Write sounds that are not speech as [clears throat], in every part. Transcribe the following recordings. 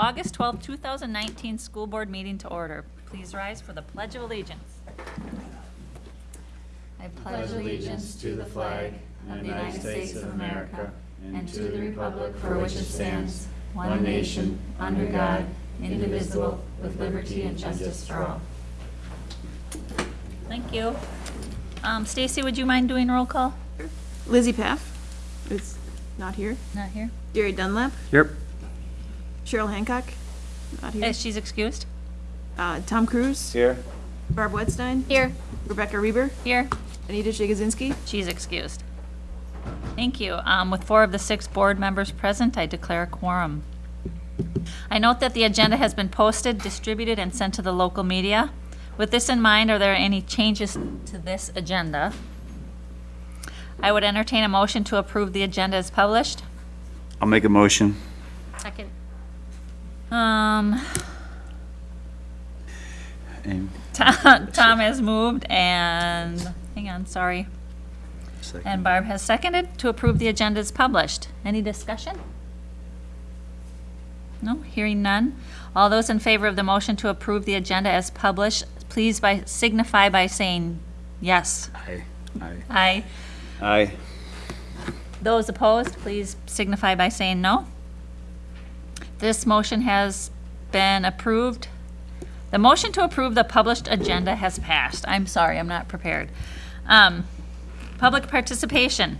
August twelfth, two 2019 school board meeting to order. Please rise for the Pledge of Allegiance. I pledge allegiance to the flag of the United States of America and to the republic for which it stands, one nation, under God, indivisible, with liberty and justice for all. Thank you. Um, Stacy, would you mind doing roll call? Lizzie Paff is not here. Not here. Gary Dunlap, Yep. Cheryl Hancock, not here. Uh, she's excused. Uh, Tom Cruise, Here. Barb Wedstein, Here. Rebecca Reber, Here. Anita Jagozinski. She's excused. Thank you. Um, With four of the six board members present, I declare a quorum. I note that the agenda has been posted, distributed, and sent to the local media. With this in mind, are there any changes to this agenda? I would entertain a motion to approve the agenda as published. I'll make a motion. Second. Um, Aim. Tom Tom has moved and, hang on, sorry. And Barb has seconded to approve the agenda as published. Any discussion? No, hearing none. All those in favor of the motion to approve the agenda as published, please by, signify by saying yes. Aye. Aye. Aye. Aye. Those opposed, please signify by saying no. This motion has been approved. The motion to approve the published agenda has passed. I'm sorry, I'm not prepared. Um, Public participation.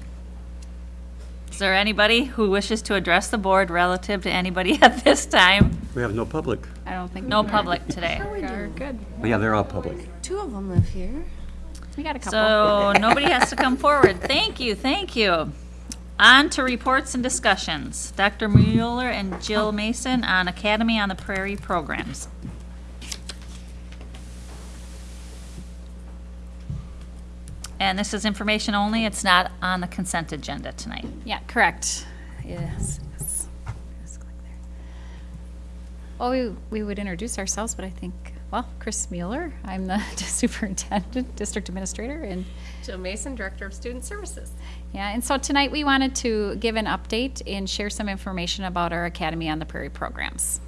Is there anybody who wishes to address the board relative to anybody [laughs] at this time? We have no public. I don't think. No public today. Sure We're good. Well, yeah, they're all public. Two of them live here. We got a couple. So nobody has to come forward. Thank you, thank you. On to reports and discussions. Dr. Mueller and Jill Mason on Academy on the Prairie programs. And this is information only, it's not on the consent agenda tonight. Yeah, correct. Yes. yes. Well, we, we would introduce ourselves, but I think, well, Chris Mueller, I'm the [laughs] superintendent, district administrator, and Jill Mason, Director of Student Services. Yeah, and so tonight we wanted to give an update and share some information about our Academy on the Prairie programs.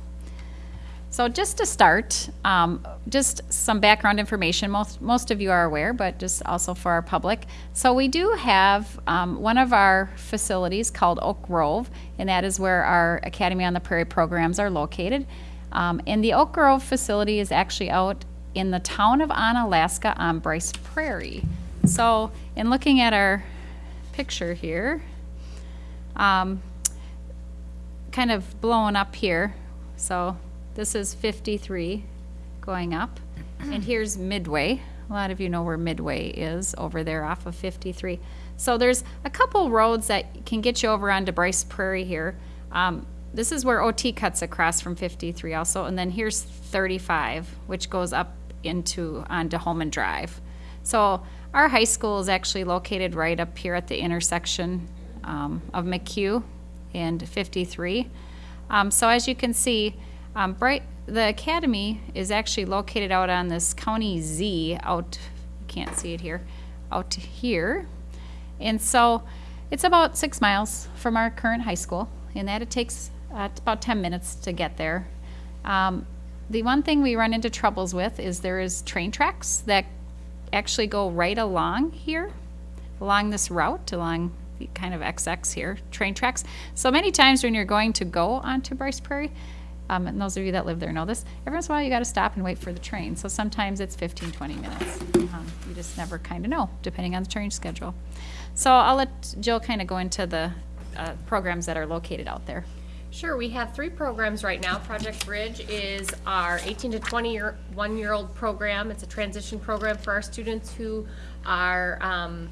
So just to start, um, just some background information. Most most of you are aware, but just also for our public. So we do have um, one of our facilities called Oak Grove, and that is where our Academy on the Prairie programs are located. Um, and the Oak Grove facility is actually out in the town of Onalaska on Bryce Prairie. So in looking at our picture here, um, kind of blowing up here. So this is 53 going up. And [clears throat] here's Midway. A lot of you know where Midway is over there off of 53. So there's a couple roads that can get you over onto Bryce Prairie here. Um, this is where OT cuts across from 53 also. And then here's 35, which goes up into onto Holmen Drive. So our high school is actually located right up here at the intersection um, of McHugh and 53. Um, so as you can see, um, Bright, the academy is actually located out on this County Z out, you can't see it here, out here. And so it's about six miles from our current high school, and that it takes uh, about 10 minutes to get there. Um, the one thing we run into troubles with is there is train tracks that actually go right along here, along this route, along the kind of XX here, train tracks. So many times when you're going to go onto Bryce Prairie, um, and those of you that live there know this, every once in a while you got to stop and wait for the train. So sometimes it's 15, 20 minutes. Um, you just never kind of know, depending on the train schedule. So I'll let Jill kind of go into the uh, programs that are located out there. Sure, we have three programs right now. Project Bridge is our 18 to 21 year one year old program. It's a transition program for our students who are um,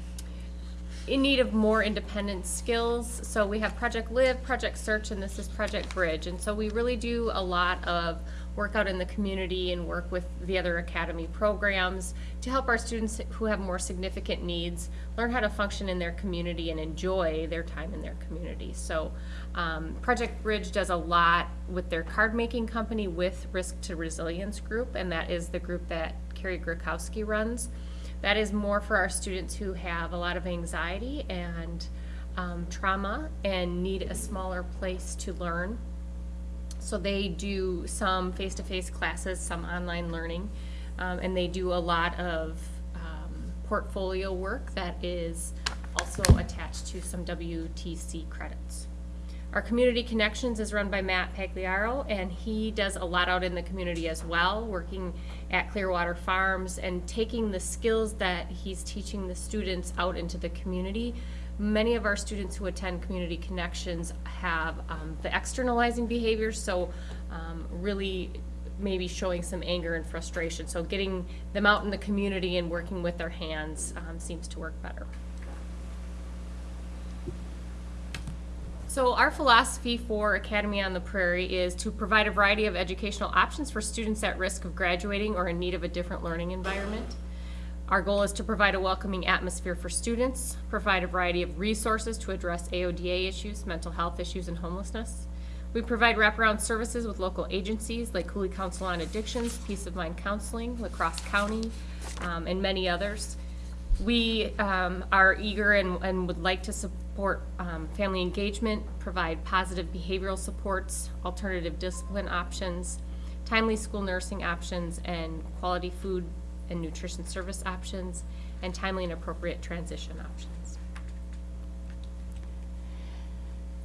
in need of more independent skills. So we have Project Live, Project Search, and this is Project Bridge. And so we really do a lot of work out in the community and work with the other academy programs to help our students who have more significant needs learn how to function in their community and enjoy their time in their community. So um, Project Bridge does a lot with their card making company with Risk to Resilience Group, and that is the group that Carrie Grakowski runs. That is more for our students who have a lot of anxiety and um, trauma and need a smaller place to learn. So they do some face-to-face classes, some online learning, um, and they do a lot of um, portfolio work that is also attached to some WTC credits. Our Community Connections is run by Matt Pagliaro, and he does a lot out in the community as well, working at Clearwater Farms and taking the skills that he's teaching the students out into the community. Many of our students who attend Community Connections have um, the externalizing behaviors, so um, really maybe showing some anger and frustration. So getting them out in the community and working with their hands um, seems to work better. So our philosophy for Academy on the Prairie is to provide a variety of educational options for students at risk of graduating or in need of a different learning environment. Our goal is to provide a welcoming atmosphere for students, provide a variety of resources to address AODA issues, mental health issues, and homelessness. We provide wraparound services with local agencies like Coulee Council on Addictions, Peace of Mind Counseling, La Crosse County, um, and many others. We um, are eager and, and would like to support um, family engagement, provide positive behavioral supports, alternative discipline options, timely school nursing options, and quality food and nutrition service options, and timely and appropriate transition options.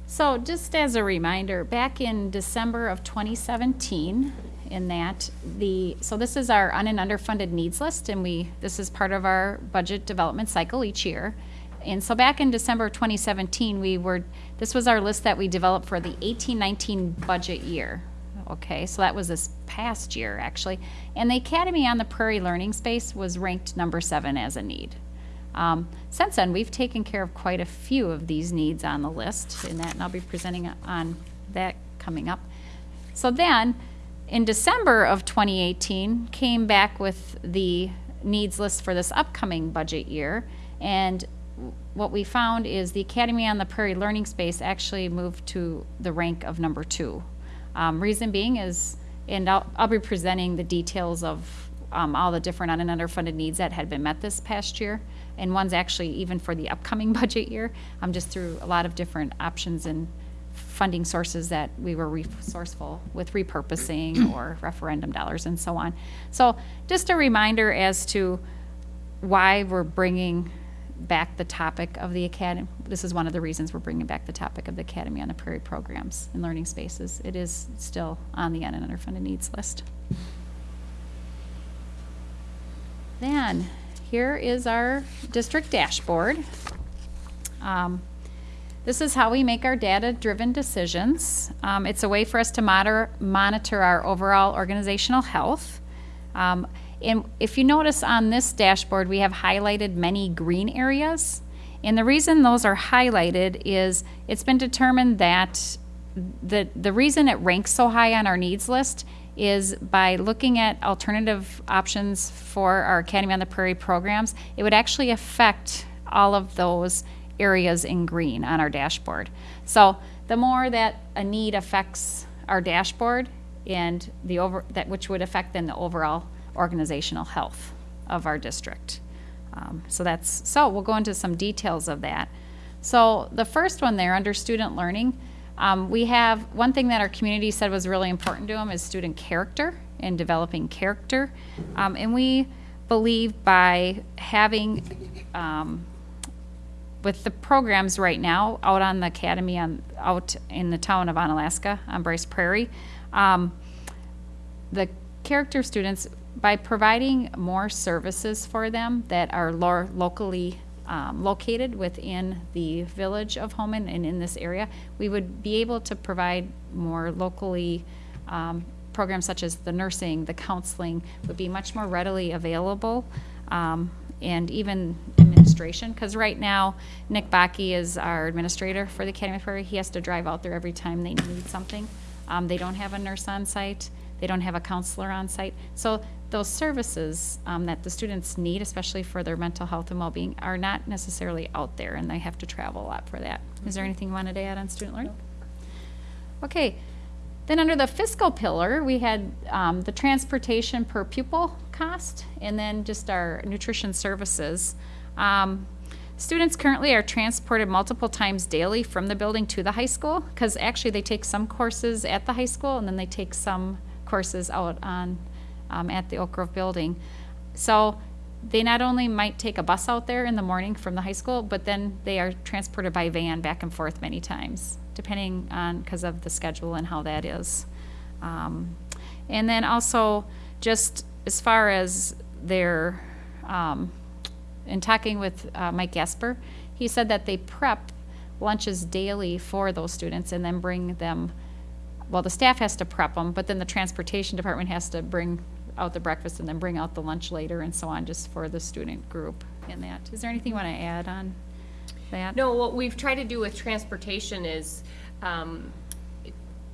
So just as a reminder, back in December of 2017, in that the, so this is our un and underfunded needs list, and we, this is part of our budget development cycle each year. And so back in December 2017, we were, this was our list that we developed for the 18-19 budget year. Okay, so that was this past year, actually. And the Academy on the Prairie Learning Space was ranked number seven as a need. Um, since then, we've taken care of quite a few of these needs on the list, and that, and I'll be presenting on that coming up. So then, in December of 2018, came back with the needs list for this upcoming budget year, and what we found is the Academy on the Prairie Learning Space actually moved to the rank of number two. Um, reason being is, and I'll, I'll be presenting the details of um, all the different un and underfunded needs that had been met this past year. And one's actually even for the upcoming [laughs] budget year. I'm just through a lot of different options and funding sources that we were resourceful with repurposing [clears throat] or referendum dollars and so on. So just a reminder as to why we're bringing back the topic of the academy. This is one of the reasons we're bringing back the topic of the Academy on the Prairie programs and learning spaces. It is still on the un and underfunded needs list. Then, here is our district dashboard. Um, this is how we make our data-driven decisions. Um, it's a way for us to monitor our overall organizational health. Um, and if you notice on this dashboard, we have highlighted many green areas. And the reason those are highlighted is it's been determined that the, the reason it ranks so high on our needs list is by looking at alternative options for our Academy on the Prairie programs, it would actually affect all of those areas in green on our dashboard. So the more that a need affects our dashboard and the over, that which would affect then the overall organizational health of our district. Um, so that's, so we'll go into some details of that. So the first one there under student learning, um, we have one thing that our community said was really important to them is student character and developing character. Um, and we believe by having, um, with the programs right now out on the academy on out in the town of Onalaska on Bryce Prairie, um, the character students by providing more services for them that are lo- locally um, located within the village of Holmen and in this area, we would be able to provide more locally um, programs such as the nursing, the counseling would be much more readily available. Um, and even administration, because right now Nick Baki is our administrator for the Academy Prairie. He has to drive out there every time they need something. Um, they don't have a nurse on site. They don't have a counselor on site. So those services um, that the students need, especially for their mental health and well-being, are not necessarily out there, and they have to travel a lot for that. Is there anything you wanted to add on student learning? Okay. Then under the fiscal pillar, we had um, the transportation per pupil cost, and then just our nutrition services. Um, Students currently are transported multiple times daily from the building to the high school, because actually they take some courses at the high school, and then they take some courses out on, um, at the Oak Grove building. So they not only might take a bus out there in the morning from the high school, but then they are transported by van back and forth many times, depending on, because of the schedule and how that is. Um, and then also, just as far as their, um, in talking with uh, Mike Gasper, he said that they prep lunches daily for those students and then bring them, well, the staff has to prep them, but then the transportation department has to bring out the breakfast and then bring out the lunch later and so on, just for the student group in that. Is there anything you want to add on that? No, what we've tried to do with transportation is, um,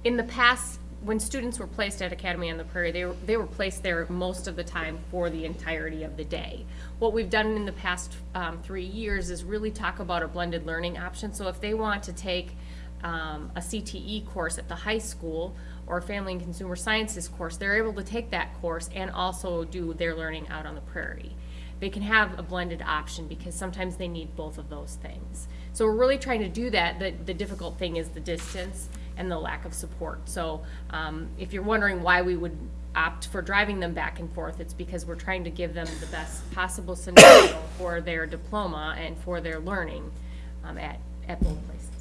in the past, when students were placed at Academy on the Prairie, they were, they were placed there most of the time for the entirety of the day. What we've done in the past, um, three years is really talk about a blended learning option. So if they want to take, um, a CTE course at the high school or Family and Consumer Sciences course, they're able to take that course and also do their learning out on the prairie. They can have a blended option because sometimes they need both of those things. So we're really trying to do that. The, the difficult thing is the distance and the lack of support. So um, if you're wondering why we would opt for driving them back and forth, it's because we're trying to give them the best possible scenario [coughs] for their diploma and for their learning um, at, at both places.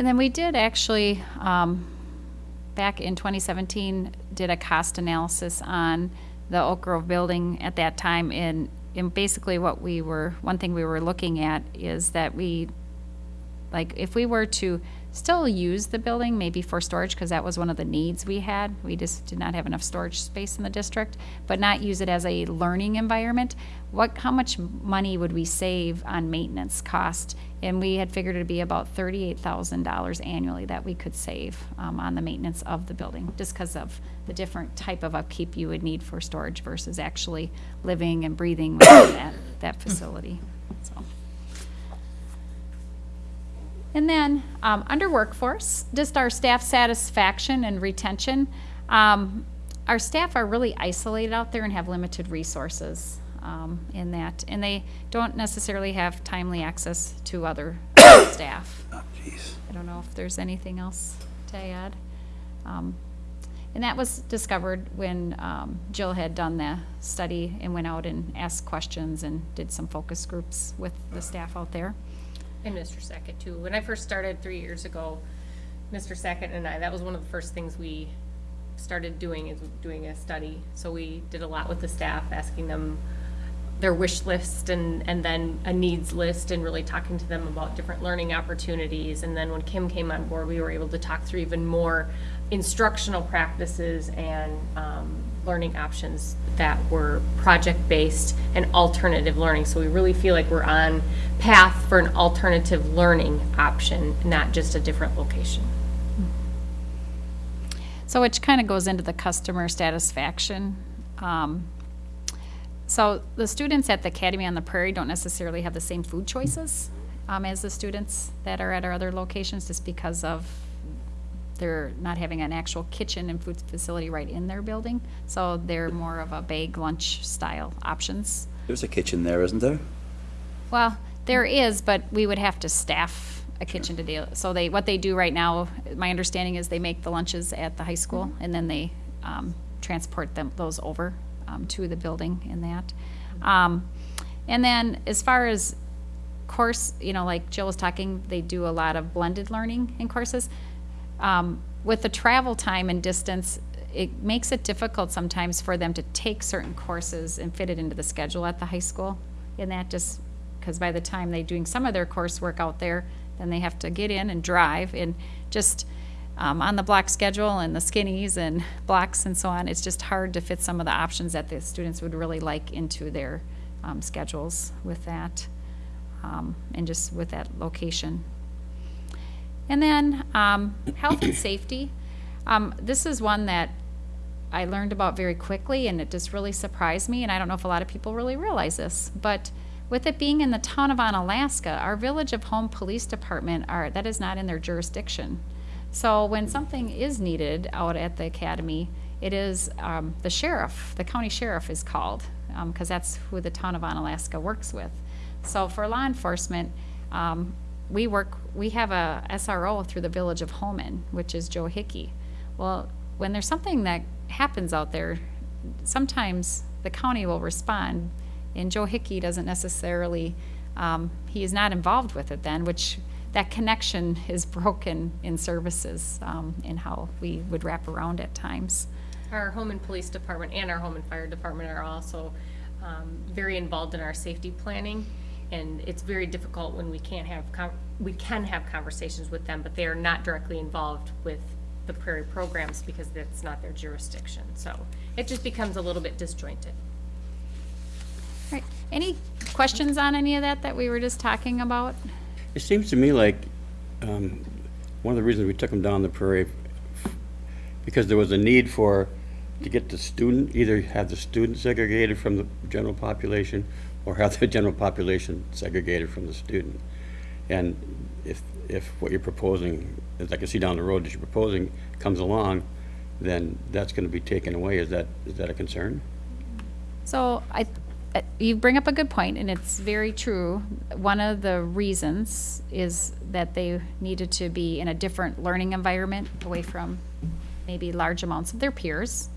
And then we did actually, um, back in 2017, did a cost analysis on the Oak Grove building at that time. And, and basically what we were, one thing we were looking at is that we, like, if we were to still use the building, maybe for storage, because that was one of the needs we had. We just did not have enough storage space in the district, but not use it as a learning environment. What, how much money would we save on maintenance cost? And we had figured it'd be about thirty-eight thousand dollars annually that we could save um, on the maintenance of the building, just because of the different type of upkeep you would need for storage versus actually living and breathing within that, that facility, so. And then, um, under workforce, just our staff satisfaction and retention. Um, our staff are really isolated out there and have limited resources, um, in that. And they don't necessarily have timely access to other [coughs] staff. Oh, jeez. I don't know if there's anything else to add. Um, And that was discovered when um, Jill had done the study and went out and asked questions and did some focus groups with the staff out there. And Mr. Sackett too. When I first started three years ago, Mr. Sackett and I, that was one of the first things we started doing is doing a study. So we did a lot with the staff, asking them their wish list and, and then a needs list and really talking to them about different learning opportunities. And then when Kim came on board, we were able to talk through even more instructional practices and, um, learning options that were project-based and alternative learning. So we really feel like we're on path for an alternative learning option, not just a different location. So which kind of goes into the customer satisfaction. Um, So the students at the Academy on the Prairie don't necessarily have the same food choices um, as the students that are at our other locations, just because of they're not having an actual kitchen and food facility right in their building. So they're more of a bag lunch style options. There's a kitchen there, isn't there? Well, there is, but we would have to staff a kitchen to deal, so they, what they do right now, my understanding is they make the lunches at the high school, and then they, um, transport them, those over, um, to the building in that. Um, and then as far as course, you know, like Jill was talking, they do a lot of blended learning in courses. Um, with the travel time and distance, it makes it difficult sometimes for them to take certain courses and fit it into the schedule at the high school. And that just, because by the time they're doing some of their coursework out there, then they have to get in and drive and just, um, on the block schedule and the skinnies and [laughs] blocks and so on, it's just hard to fit some of the options that the students would really like into their, um, schedules with that, um, and just with that location. And then, um, health and safety. Um, this is one that I learned about very quickly and it just really surprised me, and I don't know if a lot of people really realize this, but with it being in the town of Onalaska, our Village of Holmen Police Department are, that is not in their jurisdiction. So when something is needed out at the academy, it is, um, the sheriff, the county sheriff is called, um, cause that's who the town of Onalaska works with. So for law enforcement, um, we work, we have a SRO through the village of Holmen, which is Joe Hickey. Well, when there's something that happens out there, sometimes the county will respond, and Joe Hickey doesn't necessarily, um, he is not involved with it then, which that connection [laughs] is broken in services, um, in how we would wrap around at times. Our Holmen police department and our Holmen fire department are also um, very involved in our safety planning. And it's very difficult when we can't have, con- we can have conversations with them, but they are not directly involved with the prairie programs because that's not their jurisdiction. So it just becomes a little bit disjointed. Right, any questions on any of that that we were just talking about? It seems to me like um, one of the reasons we took them down the prairie, because there was a need for, to get the student, either have the student segregated from the general population or have the general population segregated from the student. And if, if what you're proposing, as I can see down the road that you're proposing comes along, then that's going to be taken away. Is that, is that a concern? So I, uh, you bring up a good point, and it's very true. One of the reasons is that they needed to be in a different learning environment, away from maybe large amounts of their peers.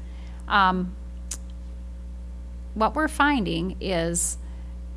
Um, What we're finding is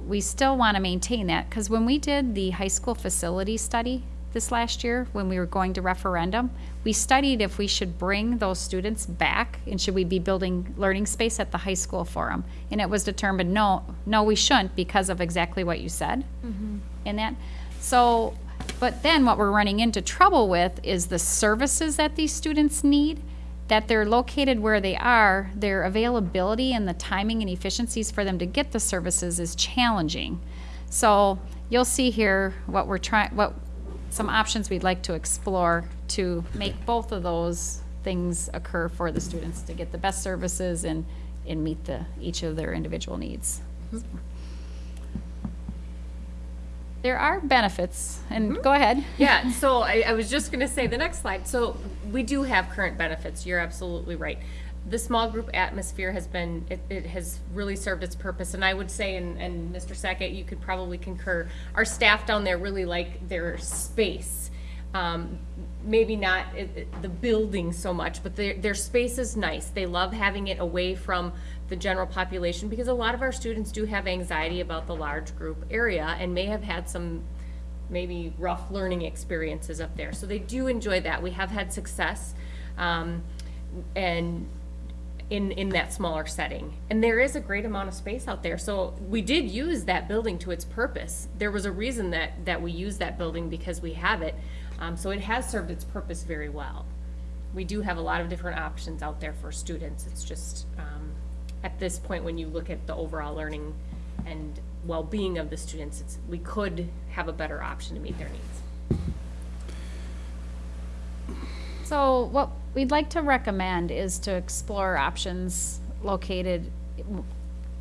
we still want to maintain that, because when we did the high school facility study this last year, when we were going to referendum, we studied if we should bring those students back, and should we be building learning space at the high school for them? And it was determined, no, no, we shouldn't, because of exactly what you said mm-hmm. in that. So, but then what we're running into trouble with is the services that these students need, that they're located where they are, their availability and the timing and efficiencies for them to get the services is challenging. So you'll see here what we're trying, what, some options we'd like to explore to make both of those things occur for the students to get the best services and, and meet the, each of their individual needs. Mm-hmm. There are benefits, and go ahead. [laughs] Yeah, so I, I was just gonna say, the next slide, so we do have current benefits, you're absolutely right. The small group atmosphere has been, it, it has really served its purpose, and I would say, and, and Mr. Sackett, you could probably concur, our staff down there really like their space. Um, maybe not the building so much, but their, their space is nice. They love having it away from the general population because a lot of our students do have anxiety about the large group area and may have had some maybe rough learning experiences up there. So they do enjoy that. We have had success. Um, and in, in that smaller setting. And there is a great amount of space out there. So we did use that building to its purpose. There was a reason that, that we used that building because we have it. Um, so it has served its purpose very well. We do have a lot of different options out there for students. It's just, um, at this point, when you look at the overall learning and well-being of the students, it's, we could have a better option to meet their needs. So what we'd like to recommend is to explore options located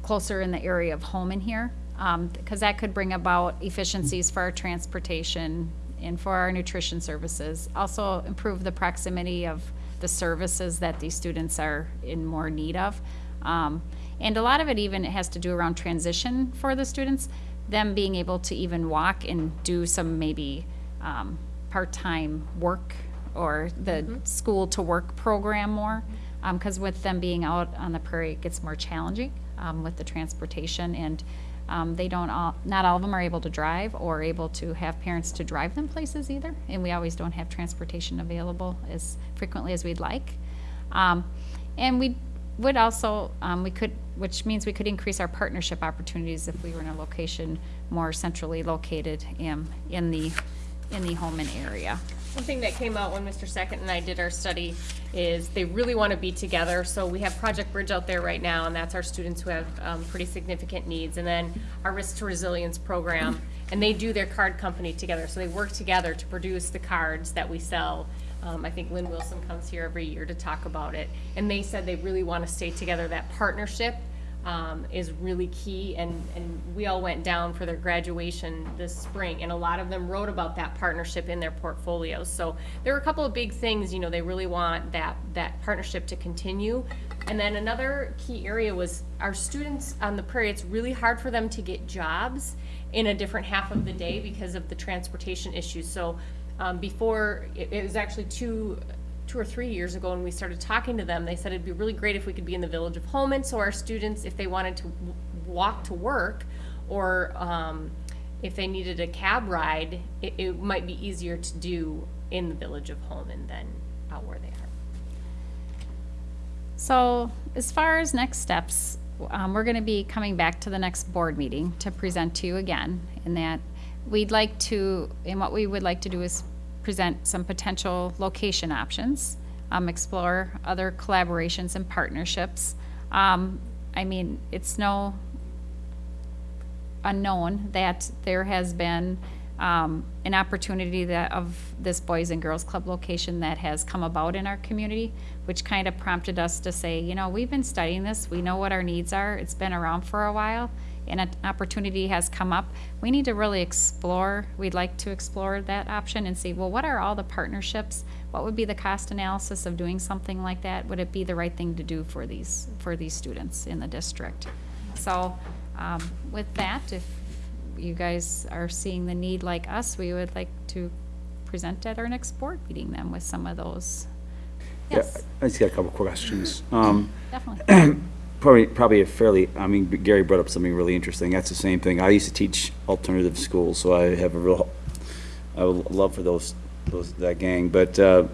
closer in the area of Holmen here, um, because that could bring about efficiencies for our transportation and for our nutrition services. Also improve the proximity of the services that these students are in more need of. Um, And a lot of it even has to do around transition for the students, them being able to even walk and do some maybe um, part-time work or the school to work program more. Because with them being out on the prairie, it gets more challenging um, with the transportation. And um, they don't all, not all of them are able to drive or able to have parents to drive them places either. And we always don't have transportation available as frequently as we'd like. Um, And we would also, um, we could, which means we could increase our partnership opportunities if we were in a location more centrally located in, in the, in the Holmen area. One thing that came out when Mr. Sackett and I did our study is they really want to be together. So we have Project Bridge out there right now, and that's our students who have um, pretty significant needs. And then our Risk to Resilience program, and they do their card company together. So they work together to produce the cards that we sell. Um, I think Lynn Wilson comes here every year to talk about it. And they said they really want to stay together, that partnership um, is really key, and, and we all went down for their graduation this spring, and a lot of them wrote about that partnership in their portfolios. So there are a couple of big things, you know, they really want that, that partnership to continue. And then another key area was our students on the prairie, it's really hard for them to get jobs in a different half of the day because of the transportation issues. So um, before, it, it was actually two, two or three years ago when we started talking to them, they said it'd be really great if we could be in the village of Holmen, so our students, if they wanted to walk to work, or, um, if they needed a cab ride, it, it might be easier to do in the village of Holmen than out where they are. So as far as next steps, um, we're gonna be coming back to the next board meeting to present to you again. In that, we'd like to, and what we would like to do is present some potential location options, um, explore other collaborations and partnerships. Um, I mean, it's no unknown that there has been um, an opportunity that of this Boys and Girls Club location that has come about in our community, which kind of prompted us to say, you know, we've been studying this, we know what our needs are, it's been around for a while, and an opportunity has come up. We need to really explore, we'd like to explore that option and see, well, what are all the partnerships? What would be the cost analysis of doing something like that? Would it be the right thing to do for these, for these students in the district? So, um, with that, if you guys are seeing the need like us, we would like to present at our next board meeting then with some of those. Yeah, Yes, I just got a couple questions. [clears throat] Um, definitely. [clears throat] Probably, probably a fairly, I mean, Gary brought up something really interesting. That's the same thing. I used to teach alternative schools, so I have a real, I would love for those, those, that gang. But, uh,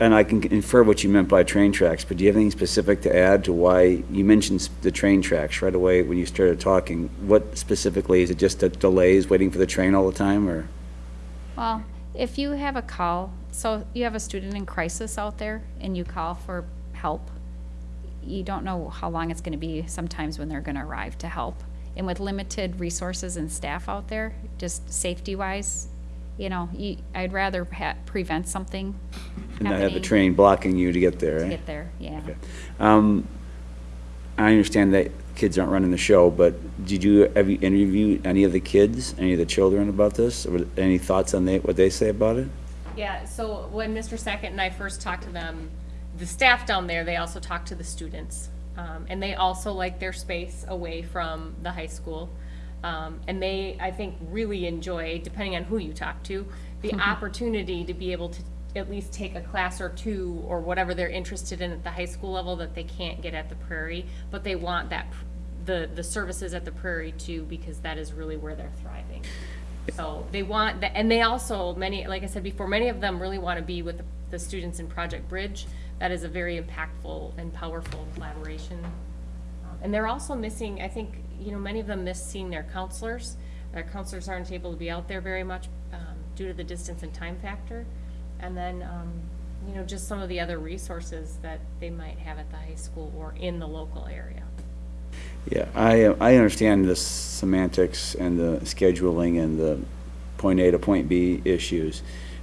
and I can infer what you meant by train tracks, but do you have anything specific to add to why, you mentioned the train tracks right away when you started talking. What specifically, is it just the delays, waiting for the train all the time, or? Well, if you have a call, so you have a student in crisis out there and you call for help, you don't know how long it's gonna be sometimes when they're gonna arrive to help. And with limited resources and staff out there, just safety-wise, you know, you, I'd rather ha- prevent something And not have the happening train blocking you to get there, to eh? get there, yeah. Okay. Um, I understand that kids aren't running the show, but did you, have you interviewed any of the kids, any of the children about this? Or Any thoughts on they, what they say about it? Yeah, so when Mr. Sackett and I first talked to them, the staff down there, they also talk to the students. Um, and they also like their space away from the high school. Um, and they, I think, really enjoy, depending on who you talk to, the opportunity to be able to at least take a class or two or whatever they're interested in at the high school level that they can't get at the Prairie, but they want that, the, the services at the Prairie too, because that is really where they're thriving. So they want, that, and they also, many, like I said before, many of them really want to be with the, the students in Project Bridge. That is a very impactful and powerful collaboration. Um, And they're also missing, I think, you know, many of them miss seeing their counselors. Their counselors aren't able to be out there very much um, due to the distance and time factor. And then, um, you know, just some of the other resources that they might have at the high school or in the local area. Yeah, I, uh, I understand the semantics and the scheduling and the point A to point B issues.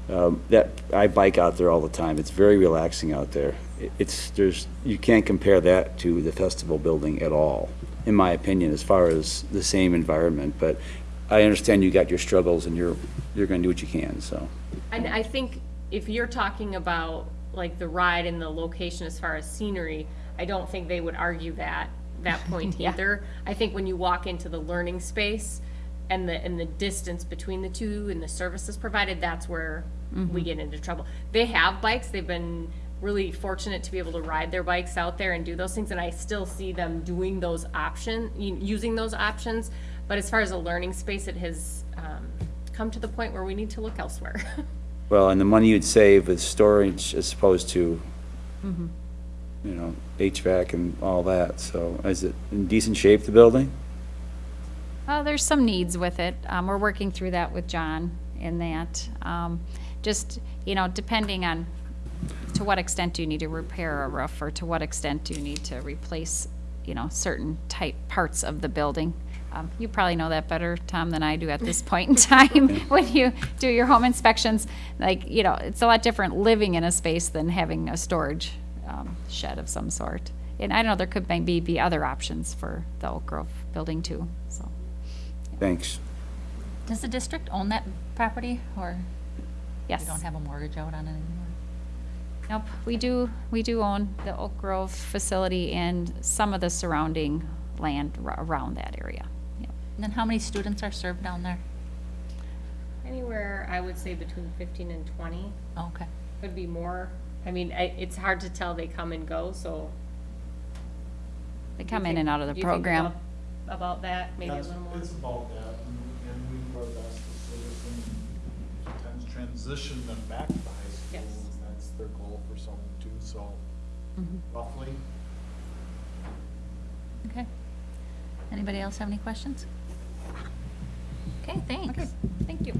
Um, That, I bike out there all the time. It's very relaxing out there. It- It's, there's, you can't compare that to the festival building at all, in my opinion, as far as the same environment. But I understand you got your struggles and you're, you're gonna do what you can, so. And I think if you're talking about like the ride and the location as far as scenery, I don't think they would argue that, that [laughs] point Yeah. either. I think when you walk into the learning space and the, and the distance between the two and the services provided, that's where we get into trouble. They have bikes, they've been really fortunate to be able to ride their bikes out there and do those things, and I still see them doing those option, u- using those options. But as far as a learning space, it has, um, come to the point where we need to look elsewhere. [laughs] Well, and the money you'd save with storage as opposed to, you know, HVAC and all that, so is it in decent shape, the building? Well, there's some needs with it. Um, we're working through that with John in that. Um, just, you know, depending on to what extent do you need to repair a roof or to what extent do you need to replace, you know, certain type parts of the building. Um, you probably know that better, Tom, than I do at this point in time [laughs] when you do your home inspections. Like, you know, it's a lot different living in a space than having a storage um, shed of some sort. And I don't know, there could maybe be other options for the Oak Grove building too, so. Thanks. Does the district own that property, or Yes. we don't have a mortgage out on it anymore? Nope, we do, we do own the Oak Grove facility and some of the surrounding land ar- around that area. Yep. And then how many students are served down there? Anywhere, I would say between fifteen and twenty, oh, Okay. could be more. I mean, I, it's hard to tell, they come and go, so. They come in and out of you the think program. About- About that, maybe a That's- little more? It's about that, and, and we do our best to service them, sometimes transition them back to high school. Yes. That's their goal for some too, so Mm-hmm. roughly. Okay. Anybody else have any questions? Okay, thanks. Thank you.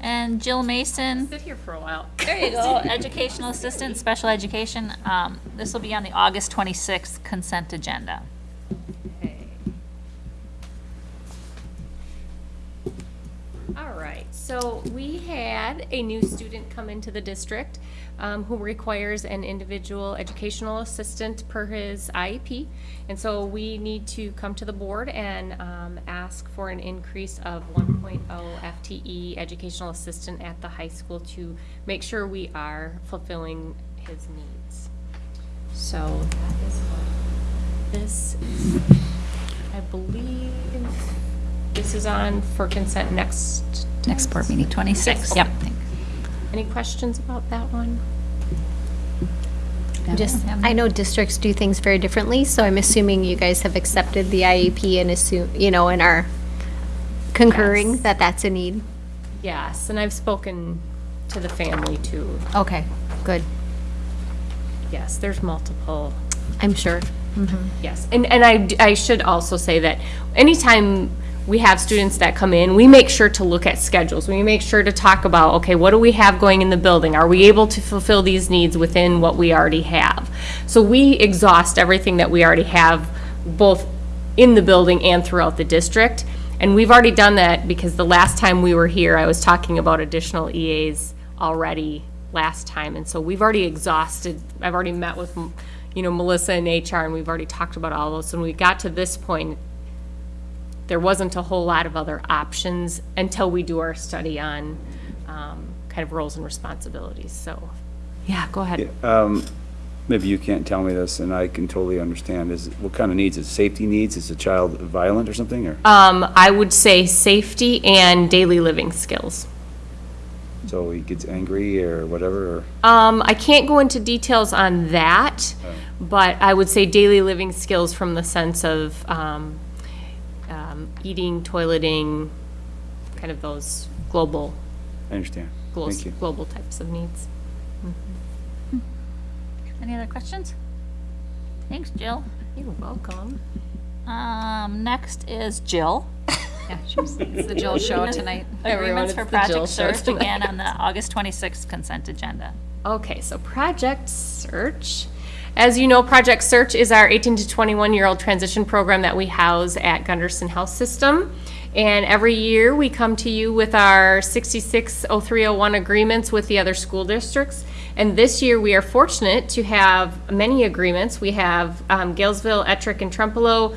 And Jill Mason, Sit here for a while. there you go, [laughs] educational assistant, special education. Um, this will be on the August twenty-sixth consent agenda. Okay. All right, so we had a new student come into the district um, who requires an individual educational assistant per his IEP. And so we need to come to the board and um, ask for an increase of 1.0 FTE educational assistant at the high school to make sure we are fulfilling his needs. So that is what this is. I believe this is on for consent next. Next board meeting, twenty-sixth. Yep. Any questions about that one? Just, I know districts do things very differently, so I'm assuming you guys have accepted the IEP and assume, you know, and are concurring Yes. that that's a need. Yes, and I've spoken to the family too. Okay, good. Yes, there's multiple, I'm sure. Mm-hmm. yes. And, and I, d- I should also say that anytime we have students that come in, we make sure to look at schedules. We make sure to talk about, okay, what do we have going in the building? Are we able to fulfill these needs within what we already have? So we exhaust everything that we already have, both in the building and throughout the district. And we've already done that because the last time we were here, I was talking about additional EAs already last time. And so we've already exhausted, I've already met with, you know, Melissa and HR, and we've already talked about all those. When we got to this point, there wasn't a whole lot of other options until we do our study on um, kind of roles and responsibilities. So, yeah, go ahead. Maybe you can't tell me this, and I can totally understand. Is, what kind of needs? Is safety needs? Is the child violent or something, or? Um, I would say safety and daily living skills. So he gets angry or whatever, or? Um, I can't go into details on that, but I would say daily living skills from the sense of um, um, eating, toileting, kind of those global, I understand. glo- Thank you. global types of needs. Any other questions? Thanks, Jill. You're welcome. Um, next is Jill. Yeah, it's the Jill Show tonight. Everyone, Agreements for it's the Jill Project Show Search, tonight. again on the August twenty-sixth consent agenda. Okay, so Project Search. As you know, Project Search is our 18 to 21 year old transition program that we house at Gundersen Health System. And every year we come to you with our 660301 agreements with the other school districts. And this year we are fortunate to have many agreements. We have um, Galesville, Ettrick, and Trempealeau,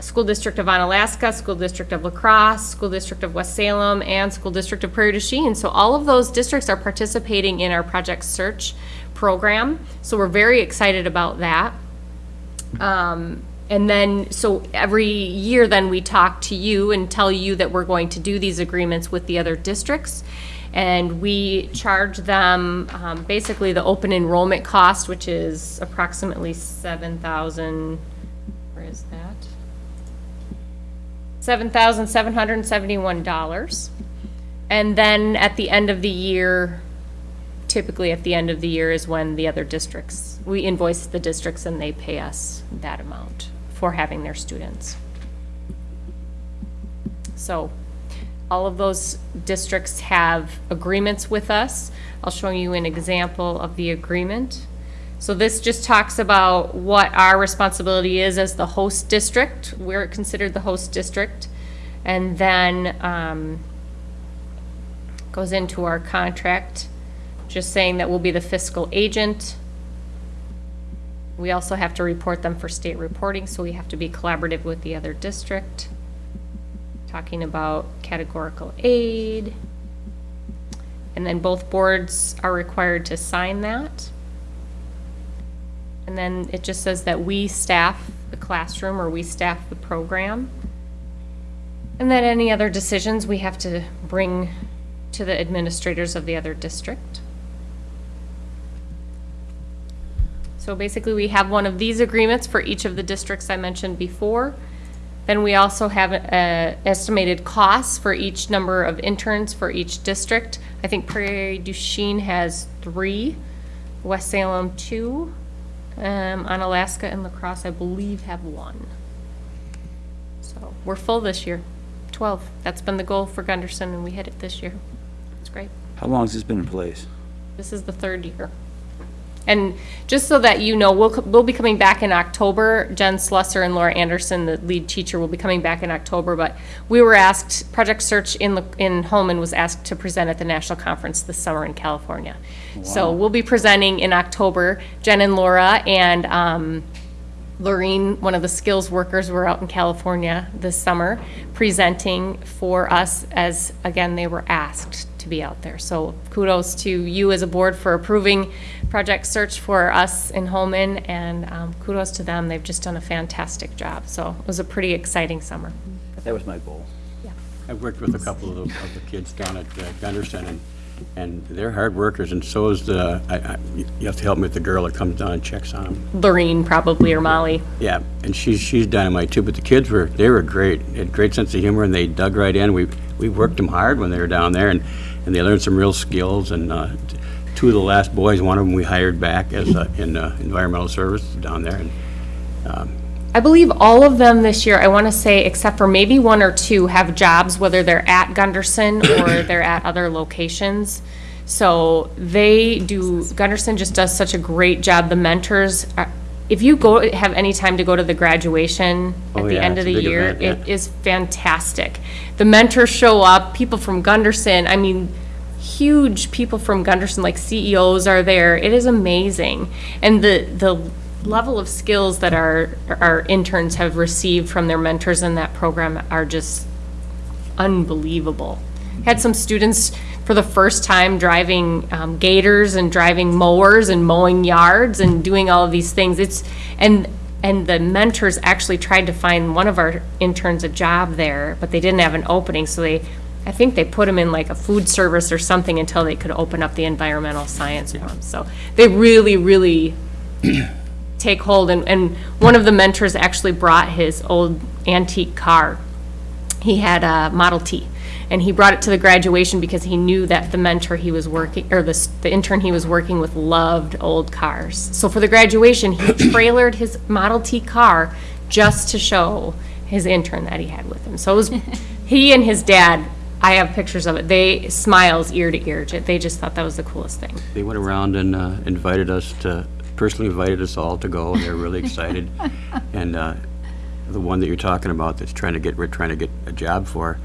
School District of Onalaska, School District of La Crosse, School District of West Salem, and School District of Prairie du Chien. So all of those districts are participating in our Project Search program. So we're very excited about that. Um, and then, so every year then we talk to you and tell you that we're going to do these agreements with the other districts. And we charge them, um, basically the open enrollment cost, which is approximately seven thousand, where is that? Seven thousand seven hundred and seventy-one dollars. And then at the end of the year, typically at the end of the year is when the other districts, we invoice the districts and they pay us that amount for having their students. So all of those districts have agreements with us. I'll show you an example of the agreement. So this just talks about what our responsibility is as the host district. We're considered the host district. And then, um, goes into our contract, just saying that we'll be the fiscal agent. We also have to report them for state reporting, so we have to be collaborative with the other district. Talking about categorical aid. And then both boards are required to sign that. And then it just says that we staff the classroom or we staff the program. And then any other decisions we have to bring to the administrators of the other district. So basically, we have one of these agreements for each of the districts I mentioned before. Then we also have uh, estimated costs for each number of interns for each district. I think Prairie du Chien has three, West Salem two, um, Onalaska and La Crosse, I believe, have one. So we're full this year, 12. That's been the goal for Gundersen, and we hit it this year. It's great. How long has this been in place? This is the third year. And just so that you know, we'll, we'll be coming back in October. Jen Slusser and Laura Anderson, the lead teacher, will be coming back in October, but we were asked, Project Search in, the- in Holmen was asked to present at the national conference this summer in California. So we'll be presenting in October. Jen and Laura and, um, Lorene, one of the skills workers, were out in California this summer presenting for us as, again, they were asked to be out there. So kudos to you as a board for approving Project Search for us in Holmen, and um, kudos to them. They've just done a fantastic job. So it was a pretty exciting summer. That was my goal. Yeah. I've worked with a couple of the, of the kids down at uh, Gundersen, and, and they're hard workers, and so is the, I, I, you have to help me with the girl that comes down and checks on them. Lorene probably, or Molly. Yeah, and she's, she's dynamite too, but the kids were, they were great, They had great sense of humor, and they dug right in. We, we worked them hard when they were down there, and, and they learned some real skills, and, uh, two of the last boys, one of them we hired back as, uh, in, uh, environmental service down there, and, um, I believe all of them this year, I want to say, except for maybe one or two, have jobs, whether they're at Gundersen or [coughs] they're at other locations. So they do, Gundersen just does such a great job. The mentors, are- if you go, have any time to go to the graduation oh, at Oh, the yeah, end of it's the big year, event, yeah. it is fantastic. The mentors show up, people from Gundersen, I mean, huge people from Gundersen, like CEOs are there. It is amazing. And the, the level of skills that our, our interns have received from their mentors in that program are just unbelievable. Had some students for the first time driving um, gators and driving mowers and mowing yards and doing all of these things. It's, and, and the mentors actually tried to find one of our interns a job there, but they didn't have an opening, so they, I think they put him in like a food service or something until they could open up the environmental science him. So they really, really [clears throat] take hold, and, and one of the mentors actually brought his old antique car he had a Model T. And he brought it to the graduation because he knew that the mentor he was working, or the, the intern he was working with loved old cars. So for the graduation, he [coughs] trailered his Model T car just to show his intern that he had with him. So it was, [laughs] he and his dad, I have pictures of it, they, smiles ear to ear. Ju- They just thought that was the coolest thing. they went around and, uh, invited us to, personally invited us all to go, and they're really excited. [laughs] And, uh, the one that you're talking about that's trying to get, we're trying to get a job for,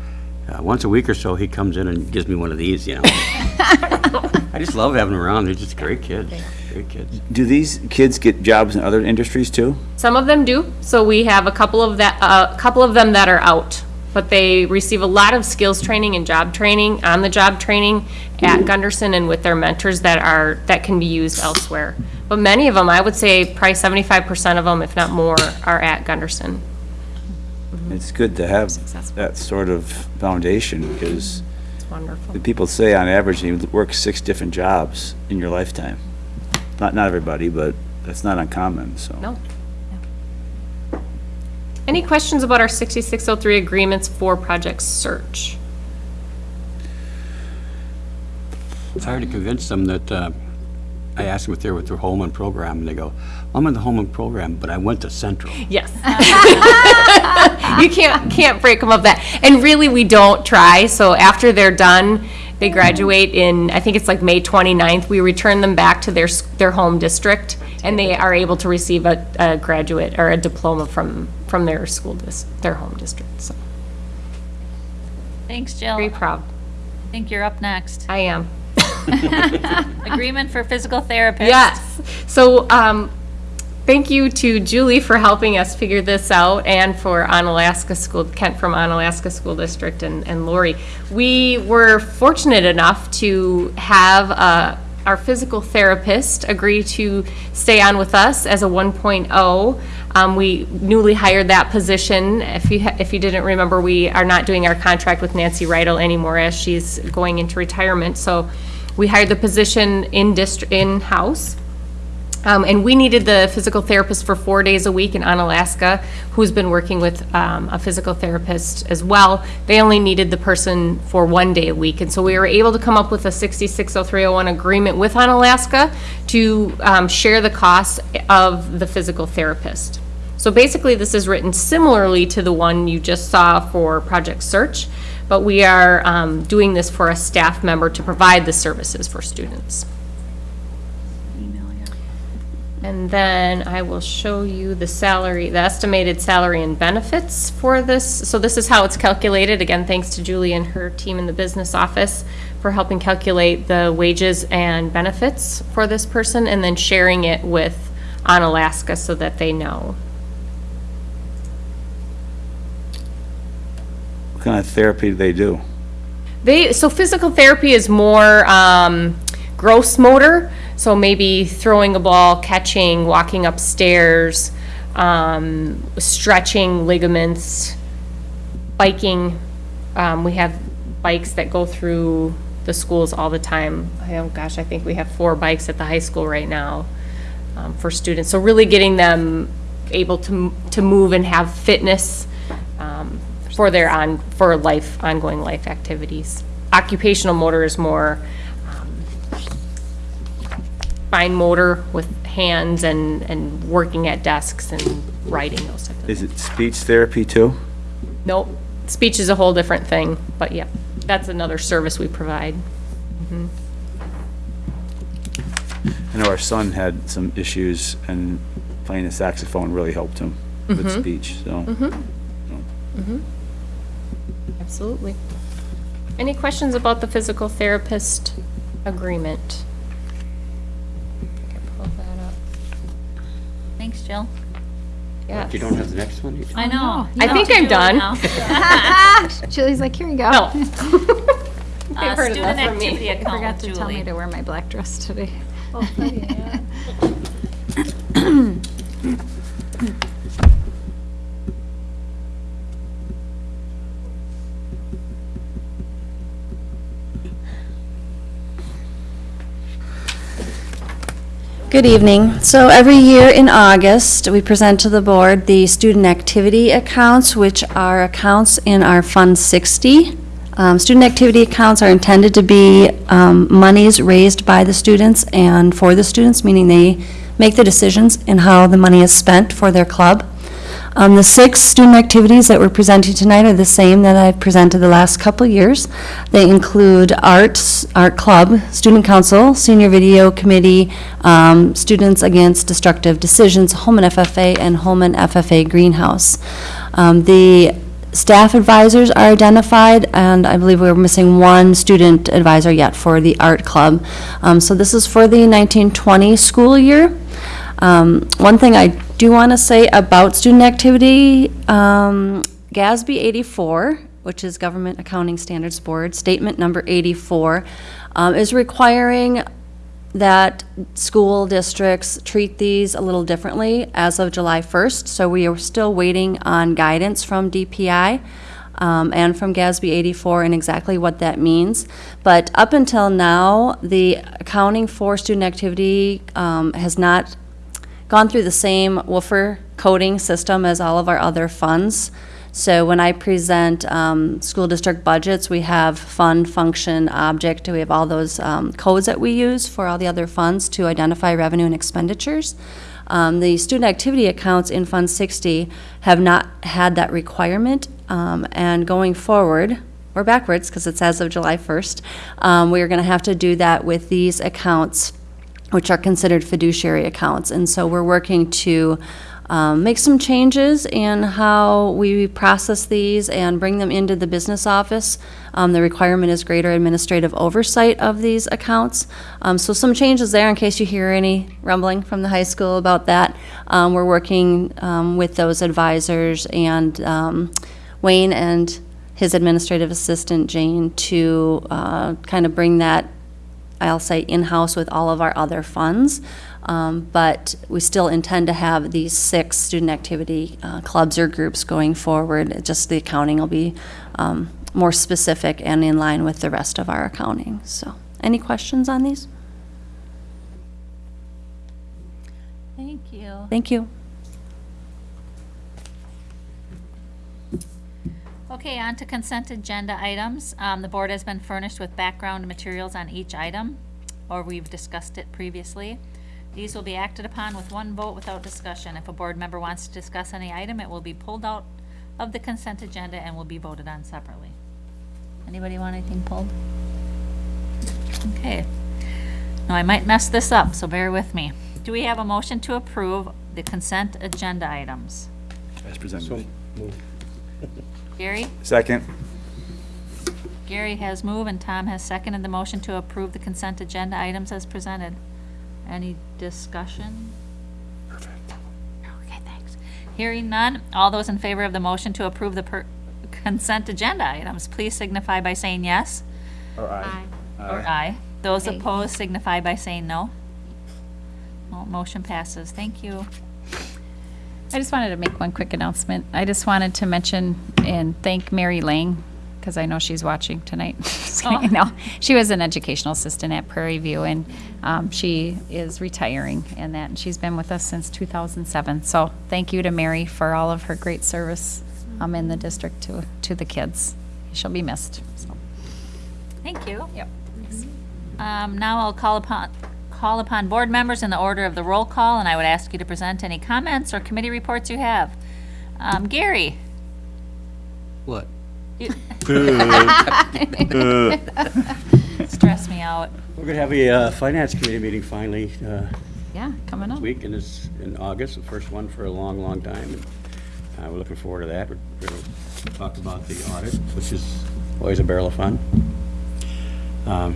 uh, once a week or so, he comes in and gives me one of these, you know? [laughs] I just love having them around, they're just great kids, great kids. Do these kids get jobs in other industries too? Some of them do. So we have a couple of that, a couple of them that are out, but they receive a lot of skills training and job training, on-the-job training at Gundersen and with their mentors that are, that can be used elsewhere. But many of them, I would say probably seventy-five percent of them, if not more, are at Gundersen. It's good to have Successful. that sort of foundation, because It's wonderful. the people say on average you work six different jobs in your lifetime. Not, not everybody, but that's not uncommon, so. No. Any questions about our sixty-six oh three agreements for Project Search? It's hard to convince them that, uh, I asked them if they were with their Holmen program, and they go, I'm in the Holmen program, but I went to Central. Yes. [laughs] [laughs] You can't, can't break them of that. And really, we don't try, so after they're done, they graduate in, I think it's like May 29th, we return them back to their, their home district, and they are able to receive a, a graduate or a diploma from, from their school dis, their home district, so, Thanks, Jill. very proud. I think you're up next. I am. [laughs] Agreement for physical therapist. Yes. So, um, thank you to Julie for helping us figure this out and for Onalaska School, Kent from Onalaska School District and, and Lori. We were fortunate enough to have, uh, our physical therapist agree to stay on with us as a 1.0. Um, we newly hired that position. If you, ha- if you didn't remember, we are not doing our contract with Nancy Rydell anymore as she's going into retirement. So we hired the position in dist, in-house. Um, and we needed the physical therapist for four days a week in Onalaska, who's been working with, um, a physical therapist as well. They only needed the person for one day a week, and so we were able to come up with a sixty-six oh three oh one agreement with Onalaska to, um, share the costs of the physical therapist. So basically, this is written similarly to the one you just saw for Project Search, but we are, um, doing this for a staff member to provide the services for students. And then I will show you the salary, the estimated salary and benefits for this. So this is how it's calculated. Again, thanks to Julie and her team in the business office for helping calculate the wages and benefits for this person and then sharing it with Onalaska so that they know. Kind of therapy do they do? They, so physical therapy is more um, gross motor, so maybe throwing a ball, catching, walking upstairs, um, stretching ligaments, biking. Um, we have bikes that go through the schools all the time. Oh gosh, I think we have four bikes at the high school right now um, for students. So really getting them able to, to move and have fitness um, for their on, for life, ongoing life activities. Occupational motor is more um, fine motor with hands and, and working at desks and writing, those types of Is things. it speech therapy too? Nope, speech is a whole different thing, but yeah, that's another service we provide. Mm-hmm. I know our son had some issues and playing the saxophone really helped him with mm-hmm. speech, so. Mm-hmm. Absolutely. Any questions about the physical therapist agreement? Can pull that up. Thanks, Jill. Yes. You don't have the next one? You- I know. I think I'm done. [laughs] Julie's like, here you go. No. [laughs] [laughs] Uh, heard Student enough from me. activity account Forgot with to tell me to wear my black dress today. Good evening. So every year in August, we present to the board the student activity accounts, which are accounts in our Fund 60. Um, Student activity accounts are intended to be um, monies raised by the students and for the students, meaning they make the decisions in how the money is spent for their club. Um, The six student activities that we're presenting tonight are the same that I've presented the last couple years. They include arts, art club, student council, senior video committee, um, students against destructive decisions, Holmen FFA, and Holmen FFA Greenhouse. Um, The staff advisors are identified, and I believe we're missing one student advisor yet for the art club. Um, So this is for the 1920 school year. Um, One thing I do want to say about student activity, um, GASB 84, which is Government Accounting Standards Board, Statement Number 84, um, is requiring that school districts treat these a little differently as of July 1st. So we are still waiting on guidance from DPI um, and from GASB 84 and exactly what that means. But up until now, the accounting for student activity um, has not gone through the same WUFAR coding system as all of our other funds. So when I present um, school district budgets, we have fund, function, object, we have all those um, codes that we use for all the other funds to identify revenue and expenditures. Um, The student activity accounts in Fund 60 have not had that requirement, um, and going forward, or backwards, because it's as of July 1st, um, we're going to have to do that with these accounts which are considered fiduciary accounts. And so we're working to um, make some changes in how we process these and bring them into the business office. Um, The requirement is greater administrative oversight of these accounts. Um, So some changes there in case you hear any rumbling from the high school about that. Um, We're working um, with those advisors and um, Wayne and his administrative assistant Jane to uh, kind of bring that I'll say in-house with all of our other funds. Um, But we still intend to have these six student activity uh, clubs or groups going forward. It Just the accounting will be um, more specific and in line with the rest of our accounting. So, any questions on these? Thank you. Thank you. Okay, on to consent agenda items. Um, the board has been furnished with background materials on each item, or we've discussed it previously. These will be acted upon with one vote without discussion. If a board member wants to discuss any item, it will be pulled out of the consent agenda and will be voted on separately. Anybody want anything pulled? Okay. Now, I might mess this up, so bear with me. Do we have a motion to approve the consent agenda items? As So, presented. [laughs] move. Gary? Second? Gary has moved and Tom has seconded the motion to approve the consent agenda items as presented. Any discussion? Perfect. Okay, thanks. Hearing none, all those in favor of the motion to approve the per- consent agenda items, please signify by saying yes Or aye. or aye. Those Aye. opposed signify by saying no. Mo- Motion passes. Thank you. I just wanted to make one quick announcement. I just wanted to mention and thank Mary Lang, because I know she's watching tonight. Just kidding. No, she was an educational assistant at Prairie View, and um, she is retiring and that, and she's been with us since 2007. So thank you to Mary for all of her great service um, in the district to, to the kids. She'll be missed, so. Thank you. Yep. Um, now I'll call upon, call upon board members in the order of the roll call, and I would ask you to present any comments or committee reports you have. Um, Gary? What? you- [laughs] Stress me out. We're gonna have a uh, finance committee meeting finally uh, Yeah, coming up. this week, and it's in August, the first one for a long, long time. and uh, We're looking forward to that. We're going to talk about the audit, which is always a barrel of fun. Um,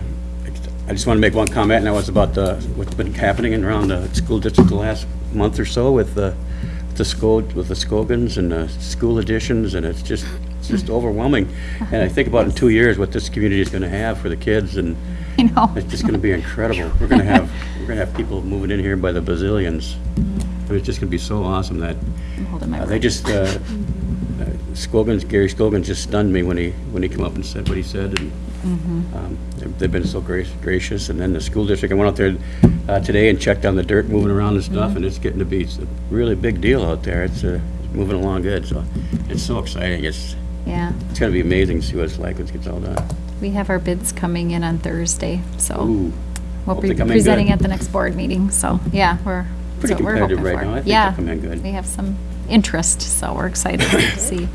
I just want to make one comment, and that was about the, what's been happening around the school district the last month or so with the, the school, with the Skogans and the school additions, and it's just, it's just overwhelming. And I think about in two years, what this community is going to have for the kids, and [laughs] You know, it's just gonna be incredible. We're gonna have, we're gonna have people moving in here by the bazillions. It's just gonna be so awesome that, I'm holding my uh, they just, uh, uh, Scogans, Gary Scogan just stunned me when he, when he came up and said what he said, and, um, they've- they've been so grac- gracious, and then the school district, I went out there, uh, today and checked on the dirt moving around and stuff, and it's getting to be a really big deal out there. It's, uh, moving along good, so it's so exciting. It's, Yeah, it's gonna be amazing to see what it's like when it gets all done. we have our bids coming in on Thursday, so. Ooh. We'll Hope be they come in presenting at the next board meeting, so, yeah, we're, Pretty what we're competitive hoping right for. now. I think Yeah, they'll come in good. We have some interest, so we're excited to see.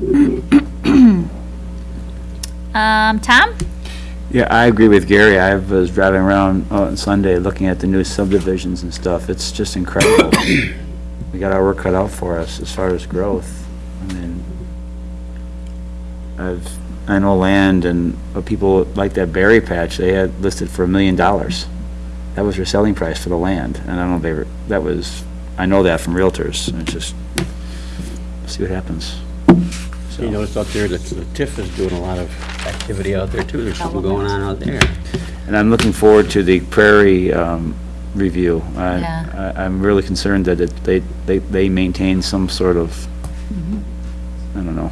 [coughs] [coughs] [coughs] Um, Tom? Yeah, I agree with Gary. I was driving around on Sunday looking at the new subdivisions and stuff. It's just incredible. [coughs] We got our work cut out for us as far as growth. I mean, I've, I know land and uh, people like that berry patch, they had listed for a million dollars. That was their selling price for the land, and I don't know if they were, that was, I know that from realtors, and it's just, see what happens. So- You notice out there that the TIF is doing a lot of activity out there too. There's something going on out there. And I'm looking forward to the Prairie um, review. I- Yeah. I- I'm really concerned that it- they, they, they maintain some sort of, Mm-hmm. I don't know,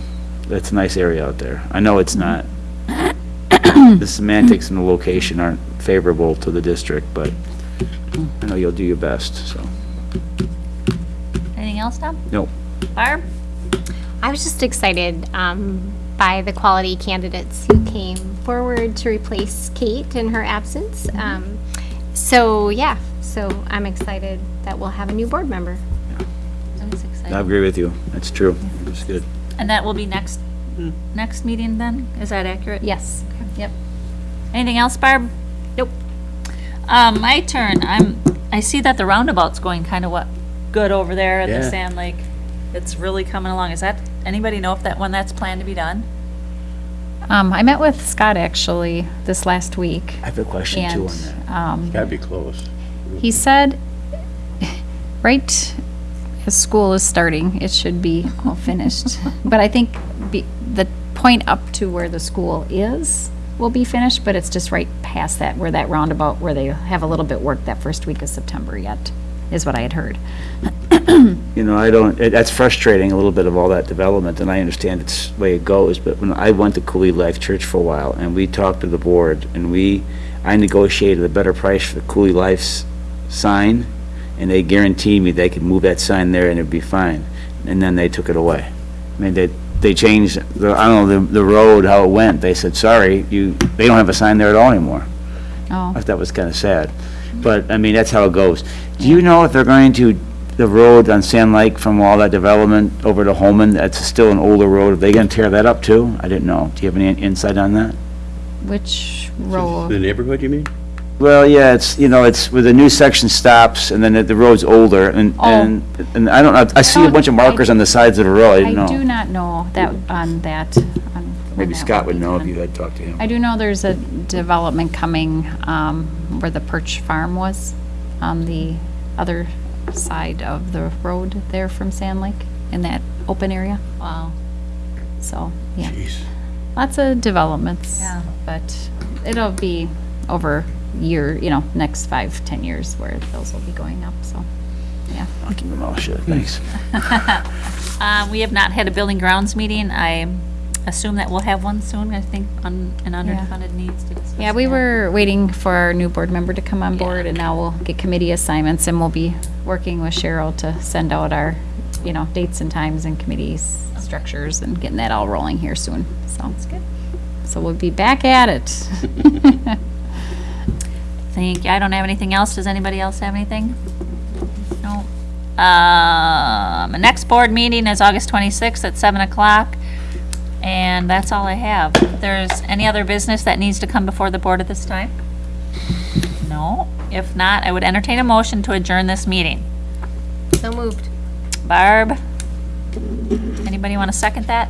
that's a nice area out there. I know it's not. [coughs] The semantics and the location aren't favorable to the district, but I know you'll do your best, so. Anything else, Tom? Nope. Barb? I was just excited um, by the quality candidates who came forward to replace Kate in her absence. Um, so, yeah, so I'm excited that we'll have a new board member. That's I agree with you. That's true. It's good. And that will be next, next meeting then? Is that accurate? Yes, yep. Anything else, Barb? Nope. Um, my turn. I'm, I see that the roundabout's going kind of what, good over there at the Sand Lake. It's really coming along. Is that, anybody know if that, when that's planned to be done? Um, I met with Scott actually this last week. I have a question too on And, that. um, Gotta be close. he said, right as school is starting, it should be all finished. [laughs] But I think be, the point up to where the school is will be finished, but it's just right past that, where that roundabout, where they have a little bit work that first week of September yet, is what I had heard. You know, I don't, it- that's frustrating, a little bit of all that development, and I understand it's the way it goes, but when I went to Coulee Life Church for a while, and we talked to the board, and we, I negotiated a better price for the Coulee Life's sign, and they guaranteed me they could move that sign there and it'd be fine, and then they took it away. I mean, they, they changed, the I don't know, the, the road, how it went, they said, sorry, you, they don't have a sign there at all anymore. Oh, I thought that was kind of sad. But, I mean, that's how it goes. Do you know if they're going to, the road on Sand Lake from all that development over to Holmen, that's still an older road, are they gonna tear that up too? I didn't know. Do you have any insight on that? which The row? neighborhood, you mean? Well, yeah, it's, you know, it's where the new section stops and then the- the road's older and, Oh. and, and I don't know, I see a bunch of markers on the sides of the road, I I didn't do know. not know that, on that. On when Maybe that Scott would be know if you had talked to him. I do know there's a development coming um, where the Perch Farm was, on the other side of the road there from Sand Lake, in that open area. Wow. So, yeah, Jeez. lots of developments. Yeah. But it'll be over year, you know, next five, ten years where those will be going up, so, yeah. I'll keep my mouth shut, thanks. [laughs] Uh, we have not had a building grounds meeting. I assume that we'll have one soon, I think, on, an underfunded needs to discuss. Yeah, we that. were waiting for our new board member to come on board, and now we'll get committee assignments, and we'll be working with Cheryl to send out our, you know, dates and times and committees, structures, and getting that all rolling here soon, so. That's good. So we'll be back at it. [laughs] Thank you. I don't have anything else. Does anybody else have anything? No. Um, the next board meeting is August 26th at 7 o'clock. And that's all I have. If There's any other business that needs to come before the board at this time? No. If not, I would entertain a motion to adjourn this meeting. So moved. Barb? Anybody want to second that?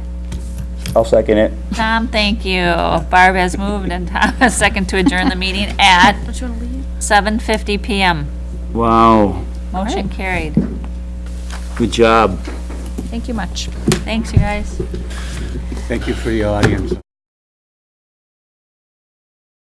I'll second it. Tom, thank you. Barb has moved and Tom has second to adjourn the meeting at [laughs] 7:50 PM. Wow, Motion carried. good job. Thank you much. Thanks, you guys. Thank you for the audience.